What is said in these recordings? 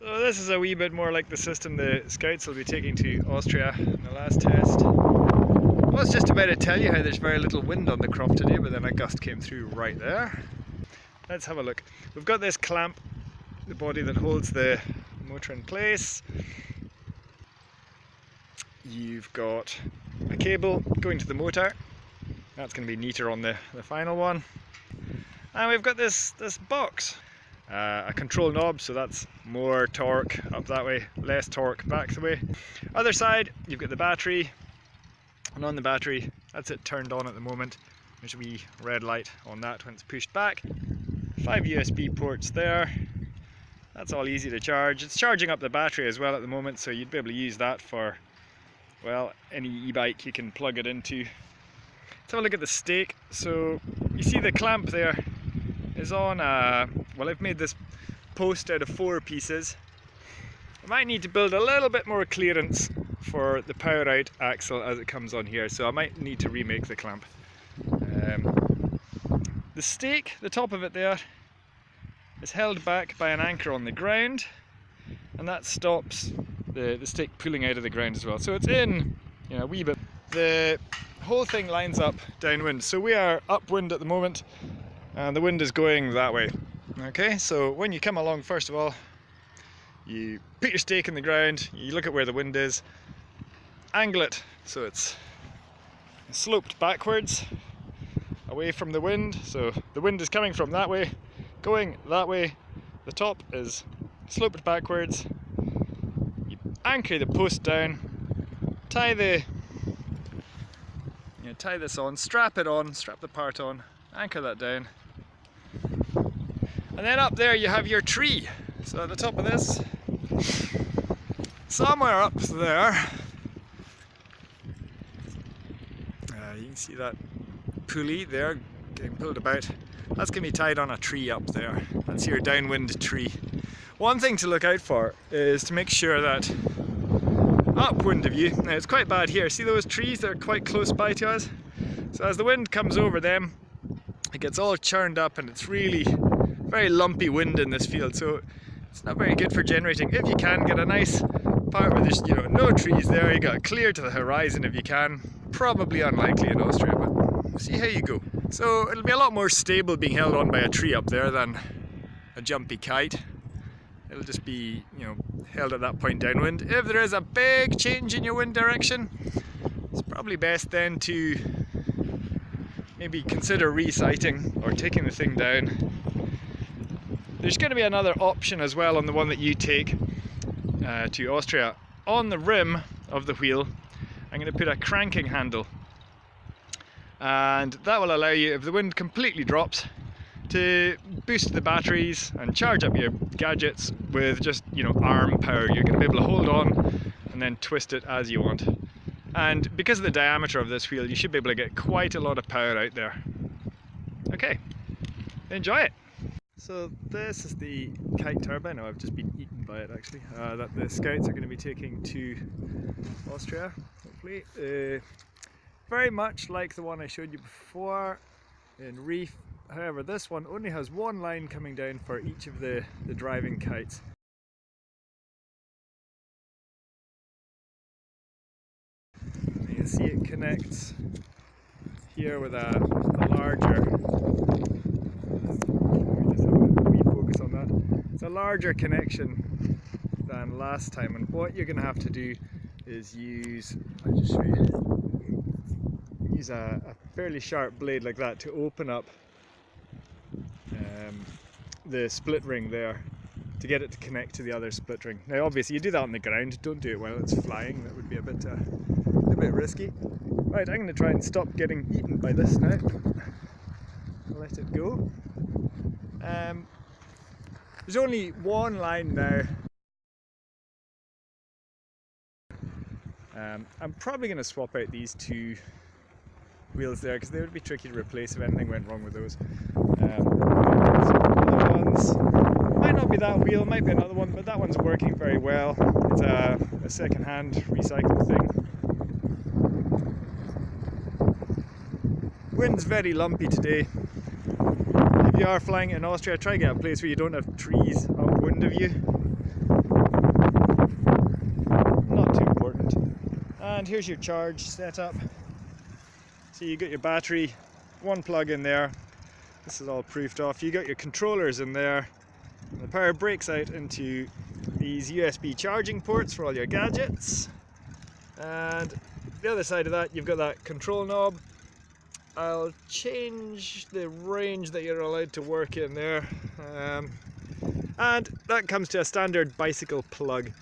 So this is a wee bit more like the system the Scouts will be taking to Austria in the last test. I was just about to tell you how there's very little wind on the crop today, but then a gust came through right there. Let's have a look. We've got this clamp, the body that holds the motor in place. You've got a cable going to the motor. That's going to be neater on the, the final one. And we've got this, this box uh, a control knob so that's more torque up that way less torque back the way. Other side you've got the battery and on the battery that's it turned on at the moment. There's a wee red light on that when it's pushed back. Five USB ports there. That's all easy to charge. It's charging up the battery as well at the moment so you'd be able to use that for well any e-bike you can plug it into. Let's have a look at the stake. So you see the clamp there is on a well I've made this post out of four pieces. I might need to build a little bit more clearance for the power out axle as it comes on here so I might need to remake the clamp. Um, the stake, the top of it there, is held back by an anchor on the ground and that stops the, the stake pulling out of the ground as well. So it's in you know, a wee bit. The whole thing lines up downwind. So we are upwind at the moment and the wind is going that way. Okay, so when you come along, first of all, you put your stake in the ground, you look at where the wind is, angle it so it's sloped backwards away from the wind. So the wind is coming from that way, going that way. The top is sloped backwards. You anchor the post down, tie the you know, tie this on, strap it on, strap the part on, anchor that down, and then up there you have your tree. So at the top of this, somewhere up there, uh, you can see that pulley there getting pulled about. That's going to be tied on a tree up there. That's your downwind tree. One thing to look out for is to make sure that upwind of you, now it's quite bad here, see those trees that are quite close by to us? So as the wind comes over them, it gets all churned up and it's really very lumpy wind in this field so it's not very good for generating. If you can get a nice part where there's you know no trees there, you got clear to the horizon if you can. Probably unlikely in Austria, but see how you go. So it'll be a lot more stable being held on by a tree up there than a jumpy kite. It'll just be, you know, held at that point downwind. If there is a big change in your wind direction, it's probably best then to maybe consider resighting or taking the thing down there's going to be another option as well on the one that you take uh, to Austria. On the rim of the wheel, I'm going to put a cranking handle. And that will allow you, if the wind completely drops, to boost the batteries and charge up your gadgets with just, you know, arm power. You're going to be able to hold on and then twist it as you want. And because of the diameter of this wheel, you should be able to get quite a lot of power out there. Okay, enjoy it. So this is the kite turbine, oh, I've just been eaten by it actually, uh, that the scouts are going to be taking to Austria, hopefully. Uh, very much like the one I showed you before in Reef, however this one only has one line coming down for each of the, the driving kites. See it connects here with a, a larger It's a larger connection than last time and what you're going to have to do is use, I'll just show you, use a, a fairly sharp blade like that to open up um, the split ring there to get it to connect to the other split ring. Now obviously you do that on the ground, don't do it while it's flying, that would be a bit, uh, bit risky. Right, I'm going to try and stop getting eaten by this now. Let it go. Um, there's only one line now. Um, I'm probably going to swap out these two wheels there because they would be tricky to replace if anything went wrong with those. Um, ones might not be that wheel, might be another one, but that one's working very well. It's a, a second-hand recycled thing. Wind's very lumpy today. If you are flying in Austria, try get a place where you don't have trees upwind of you. Not too important. And here's your charge setup. So you got your battery, one plug in there. This is all proofed off. You got your controllers in there. the power breaks out into these USB charging ports for all your gadgets. And the other side of that, you've got that control knob I'll change the range that you're allowed to work in there. Um, and that comes to a standard bicycle plug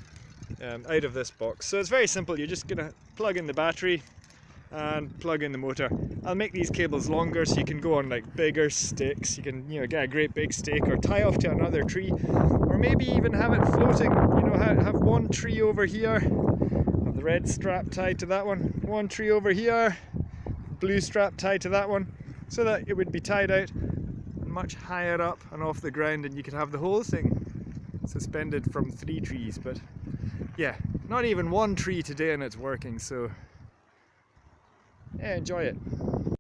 um, out of this box. So it's very simple, you're just gonna plug in the battery and plug in the motor. I'll make these cables longer so you can go on like bigger sticks, you can you know get a great big stake or tie off to another tree. Or maybe even have it floating, you know have one tree over here, have the red strap tied to that one, one tree over here, blue strap tied to that one so that it would be tied out much higher up and off the ground and you could have the whole thing suspended from three trees. But yeah not even one tree today and it's working so yeah enjoy it